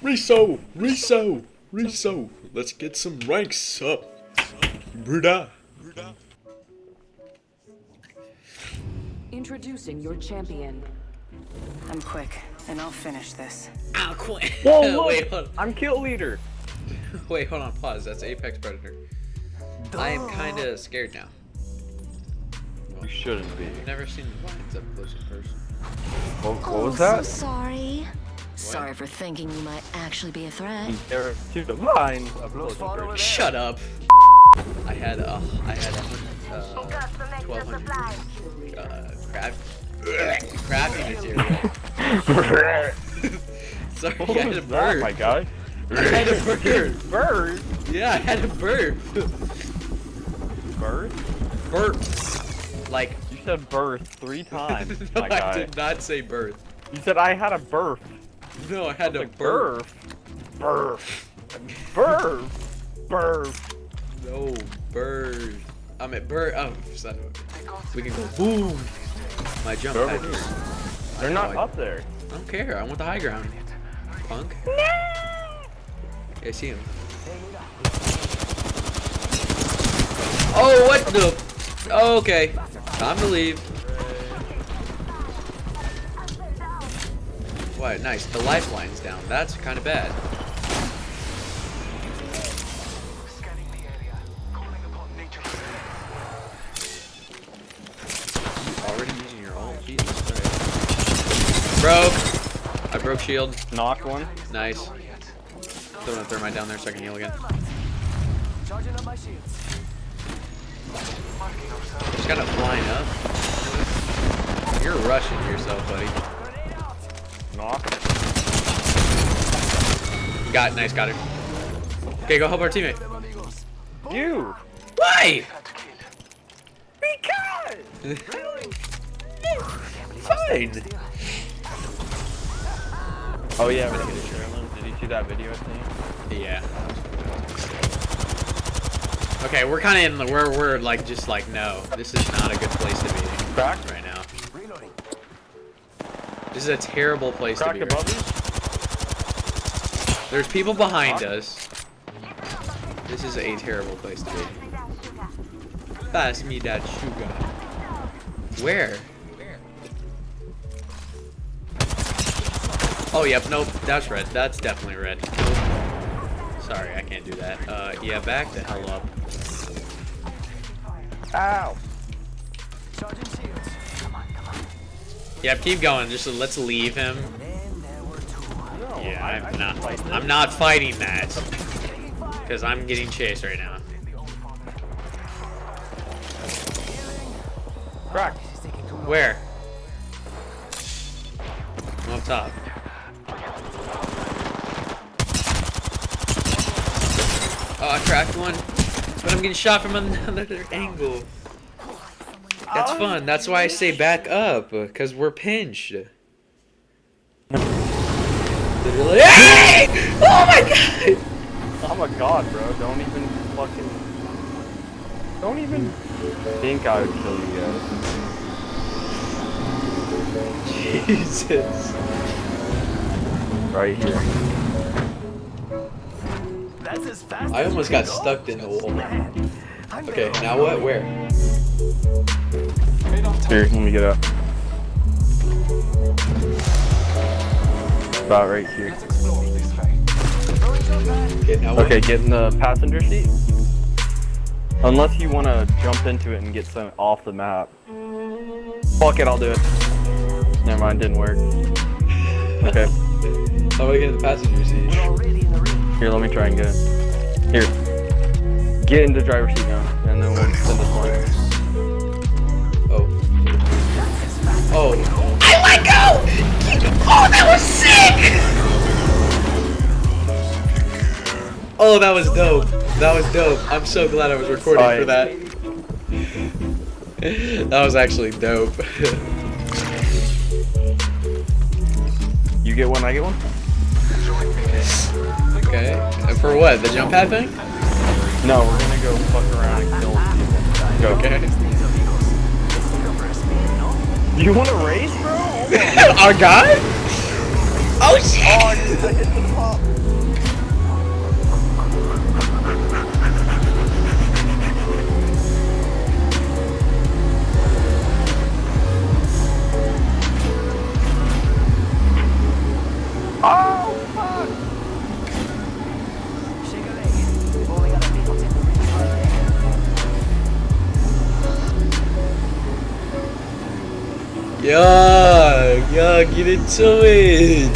Riso, Riso, Riso. Let's get some ranks up. Bruda. Introducing your champion. I'm quick, and I'll finish this. Ah, I'll quit. Whoa, look, wait, hold I'm kill leader. Wait, hold on, pause. That's Apex Predator. I am kind of scared now. You shouldn't be. I've never seen lions up close in person. What, what oh, was that? so sorry. Sorry for thinking you might actually be a threat. There to the lines of Shut up. I had a, I had a, uh, 1200 uh, craft, crafting material. Sorry, What I had was a that, bird. my guy? I had a bird. Bird? Yeah, I had a bird. Bird? burp. Like, You said birth three times, no, my I guy. did not say birth. You said I had a birth. No, I had to Like burp. birth. Birth. Birth. No, bird. I'm at bird. Oh, son of a. We can go boom. My jump Over pad. They're not I- up there. I don't care. I want the high ground. Punk. No. I see him. Oh, what the? Oh, okay. Time to leave. What? Nice. The lifeline's down. That's kind of bad. Already using your ult? Jesus Christ. Broke. I broke shield. Knocked one. Nice. Throwing a thermite down there so I can heal again. Charging up my shields. Just kind of flying up. You're rushing yourself, buddy. Knocked. Got nice, got it. Okay, go help our teammate. You. Why? Because. Fine. Oh yeah, we did Sherlin. Did you see that video I sent? Yeah. Okay, we're kind of in the we're we're like just like no, this is not a good place to be Crack. right now. This is a terrible place to be. Right. There's people behind us. This is a terrible place to be. Pass me that sugar. Where? Oh, yep, nope, that's red. That's definitely red. Nope. Sorry, I can't do that. Uh, yeah, back the hell up. Ow. Yep, keep going. Just let's leave him. Yeah, I'm not. I'm not fighting that. Because I'm getting chased right now. Crack. Where? I'm up top. Oh, I cracked one. But I'm getting shot from another angle. That's oh, fun. That's why I say back up. Because we're pinched. Literally. Hey! Oh my god! Oh my god, bro. Don't even fucking. Don't even think I would kill you guys. Jesus. Right here. I almost got stuck in the wall. Okay, now what? Where? Here, let me get up. About right here. Okay, get in the passenger seat. Unless you want to jump into it and get some off the map. Fuck it, I'll do it. Never mind, didn't work. Okay, How do I get in the passenger seat? here, let me try and get in. Here. Get in the driver's seat now, and then we'll send this one. Oh. I let go! Oh, that was sick! Oh, that was dope. That was dope. I'm so glad I was recording Oh, for that. that was actually dope. You get one, I get one? okay. And for what? The jump pad thing? No, we're gonna go fuck around and kill people. Go. Okay. You wanna race, bro? Our guy? Oh Oh shit! Oh, I hit the. Oh, Yeah, yeah, get into it.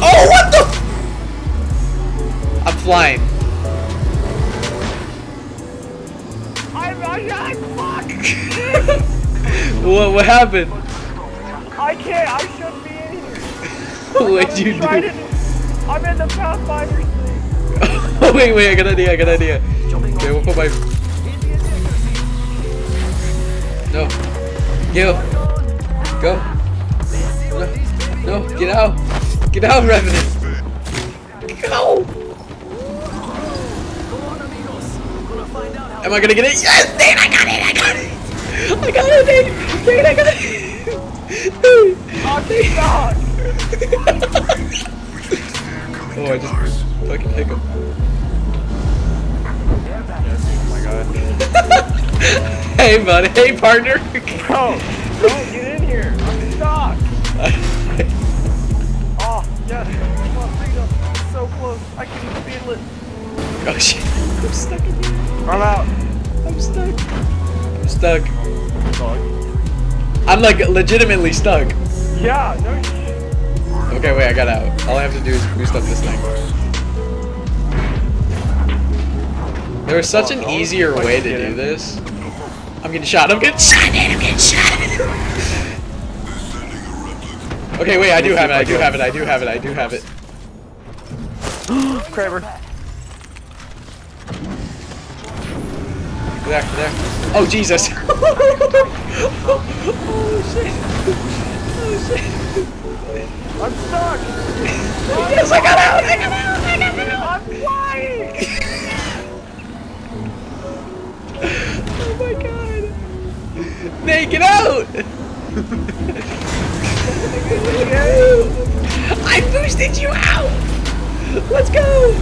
Oh, what the? I'm flying. I'm, I, I, fuck! What, what happened? I can't, I shouldn't be in here. What'd you I'm do? I'm in the Pathfinder thing. Oh, wait, wait, I got an idea, I got an idea. Okay, we'll put my... No. Yo. Go. No, no, get out. Get out, Revenant. Go. Am I gonna get it? Yes, Nate, I got it, I got it. I got it, Nate. Nate, I got it. Nate. oh, I just fucking hiccup. Oh my god. Hey, buddy. Hey, partner. Bro, don't get in here. I'm stuck. Oh, yes. Come on, freedom. I'm so close. I can feel it. oh shit. I'm stuck in here. I'm out. I'm stuck. I'm stuck. I'm like legitimately stuck. Yeah, no shit. Okay, wait, I got out. All I have to do is boost up this thing. There was such Oh, an easier way to do this. I'm getting shot. I'm getting shot. I'm getting shot. okay, wait. I do have it. I do have it. I do have it. I do have it. Kraber. There, there. Oh Jesus. oh shit. Oh shit. I'm stuck. Yes, I got out. I got out. I got out. I'm flying. Nate, get out. I boosted you out. Let's go.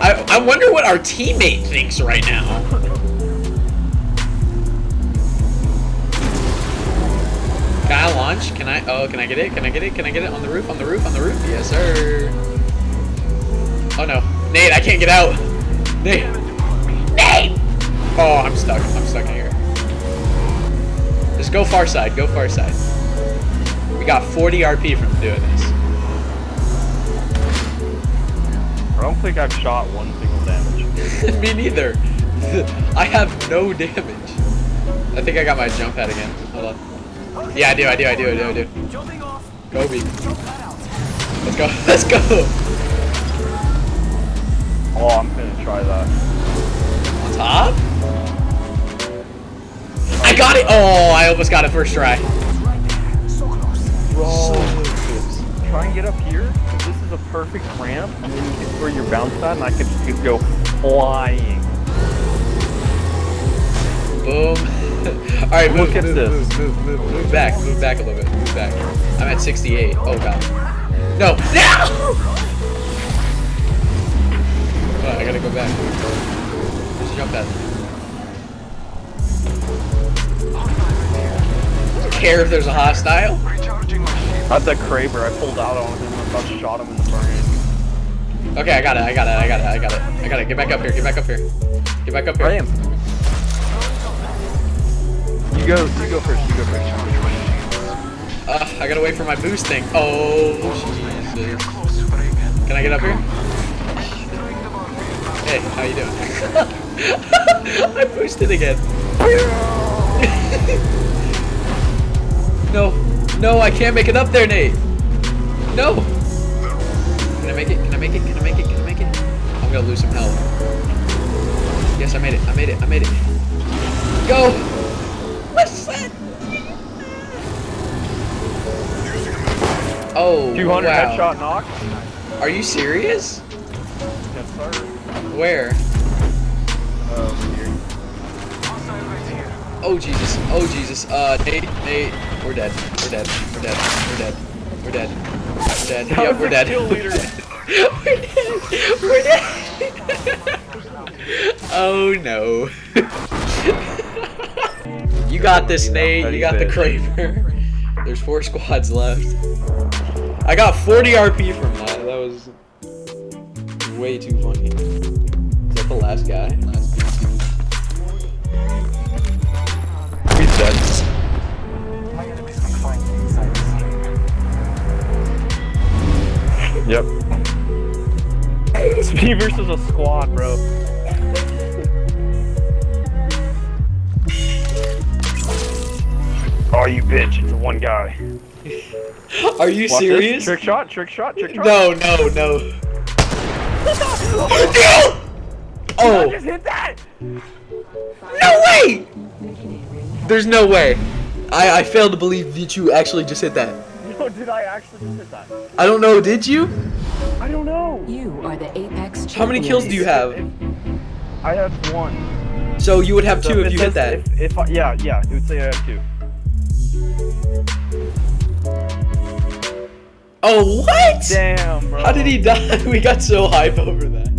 I I wonder what our teammate thinks right now. Can I launch? Can I? Oh, can I get it? Can I get it? Can I get it on the roof? On the roof? On the roof? Yes, sir. Oh no, Nate, I can't get out. Nate. Nate. Oh, I'm stuck. I'm stuck in here. Just go far side. Go far side. We got 40 RP from doing this. I don't think I've shot one single damage. Me neither. I have no damage. I think I got my jump pad again. Hold on. Yeah, I do, I do, I do, I do, I do. Go, B. Let's go, let's go! Oh, I'm gonna try that. On top? I got it! Oh, I almost got it first try. Bro. Try and get up here, this is a perfect ramp, and then you get where your bounce pad, and I could just go flying. Boom. Alright, move, Look at move, this. move, move, move, move back, move back a little bit, move back. I'm at 68. Oh god. No! No! Oh, I gotta go back. A jump pad. Care if there's a hostile. That's a Kraber. I pulled out on him and about shot him in the brain. Okay, I got it, I got it, I got it, I got it. I got it. Get back up here, get back up here. Get back up here. I am. You go. You go first. You go first. Uh, I gotta wait for my boost thing. Oh, Jesus. Can I get up here? Hey, how you doing? I boosted again. no, no, I can't make it up there, Nate. No. Can I make it? Can I make it? Can I make it? Can I make it? I'm gonna lose some health. Yes, I made it. I made it. I made it. Go. What's that? Oh, 200 wow. headshot knock. Are you serious? Yes, sir. Where? Um, here. Oh Jesus! Oh Jesus! Uh, Nate, Nate, We're dead. We're dead. We're dead. We're dead. We're dead. We're dead. That Yep, we're dead. we're dead. We're dead. oh no. you got this, Nate. You got the Kraber. There's four squads left. I got 40 RP from that. That was way too funny. Is that the last guy? Me versus a squad, bro. Oh, you bitch! It's a one guy. Are you Watch serious? This. Trick shot, trick shot, trick shot. No, no, no. Oh. I oh, just hit that. no way! There's no way. I, I fail to believe that you actually just hit that. No, did I actually just hit that? I don't know, did you? I don't know. You are the Apex champions. How many kills do you have? I have one. So you would have So two it if you hit that. If, if I, yeah, yeah, it would say I have two. Oh, what? Damn, bro. How did he die? We got so hype over that.